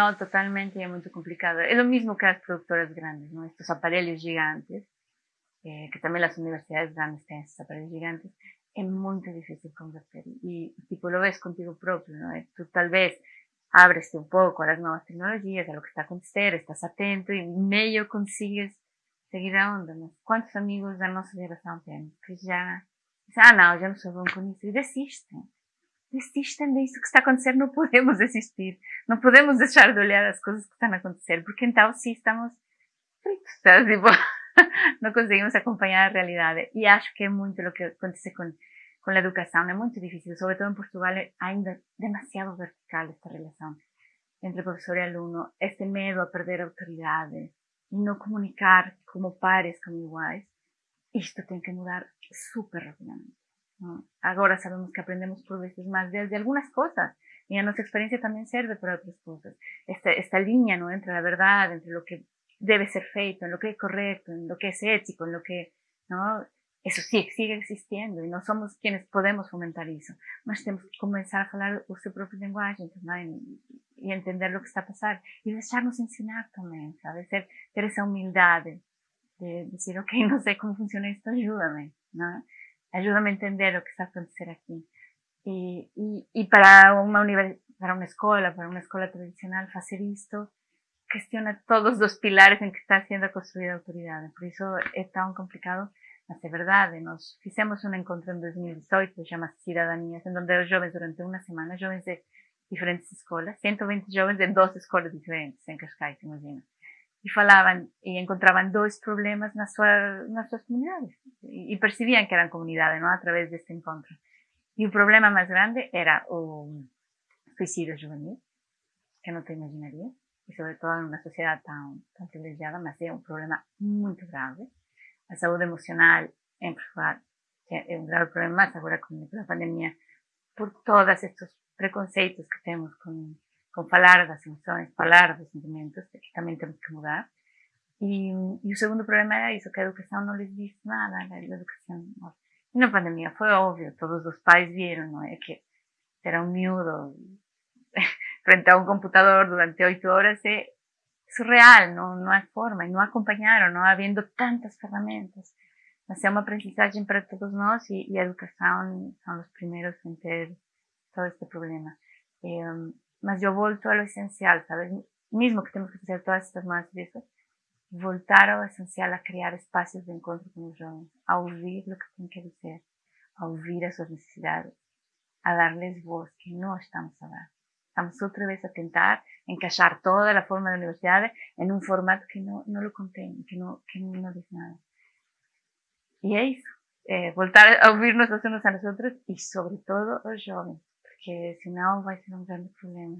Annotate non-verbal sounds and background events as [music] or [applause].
No, totalmente, y es muy complicado. Es lo mismo que las productoras grandes, ¿no? Estos aparelhos gigantes, eh, que también las universidades grandes tienen estos aparelhos gigantes, es muy difícil convertir. Y, tipo, lo ves contigo propio, ¿no? Tú tal vez abres un poco a las nuevas tecnologías, a lo que está acontecendo, estás atento y medio consigues seguir a onda, ¿no? ¿Cuántos amigos da nossa geração temos? Que já, ah não, já não sou bom com isso, e desistem. Desistem disso que está a acontecer, não podemos [laughs] desistir. Não podemos deixar de olhar as coisas que estão a acontecer, porque então sim estamos fritos, sabe? Tipo, [laughs] não conseguimos acompanhar a realidade. E acho que é muito o que acontece com con la educación es muy difícil, sobre todo en Portugal hay ainda demasiado vertical esta relación entre profesor y alumno, este miedo a perder autoridades y no comunicar como pares, como iguales, esto tiene que mudar súper rápidamente. Ahora sabemos que aprendemos por veces más de, algunas cosas y a nuestra experiencia también sirve para otras cosas. Esta, esta línea ¿no? entre la verdad, entre lo que debe ser feito, en lo que es correcto, en lo que es ético, en lo que ¿no? eso sí, sigue existiendo y no somos quienes podemos fomentar eso. Mas tenemos que comenzar a hablar su propia lenguaje y entender lo que está pasando y dejarnos enseñar también, ¿sabes? Ter, esa humildad de, decir, ok, no sé cómo funciona esto, ayúdame, ¿no? Ayúdame a entender lo que está aconteciendo aquí. Y, y, y para una para una escuela, para una escuela tradicional, hacer esto cuestiona todos los pilares en que está siendo construida la autoridad. Por eso es tan complicado mas é verdade, nós fizemos um encontro em 2018, chama-se Cidadanias, em onde os jovens, durante uma semana, jovens de diferentes escolas, 120 jovens de 12 escolas diferentes em Cascais, imagina. E falavam e encontravam dois problemas nas suas, nas suas comunidades. E, e percebiam que eram comunidade, não? Através deste encontro. E o problema mais grande era o suicídio juvenil, que não te imaginaria, e sobretudo numa sociedade tão, tão privilegiada, mas é um problema muito grave a saúde emocional en Portugal é un grave problema más agora con a pandemia por todos estos preconceitos que temos con, con falar das emoções, falar dos que tamén temos que mudar. E, e o segundo problema era isso, que a educação não lhes diz nada, a educação. E na pandemia foi óbvio, todos os pais viram, não é? Que era um miúdo [laughs] frente a um computador durante oito horas é surreal, no, no hay forma, y no acompañaron, no habiendo tantas herramientas. es una aprendizaje para todos nosotros y, educación son los primeros en tener todo este problema. Eh, mas yo volto a lo esencial, ¿sabes? Mismo que tenemos que hacer todas estas más eso, voltar a lo esencial a crear espacios de encuentro con los jóvenes, a oír lo que tienen que decir, a oír a sus necesidades, a darles voz que no estamos a dar. Estamos otra vez a tentar encaixar toda a forma da universidade en un formato que non, non lo contém, que non, que non dice nada. E é iso, eh, voltar a ouvirnos os unos a nosotros e sobre todo os jovens, porque senão vai ser un grande problema.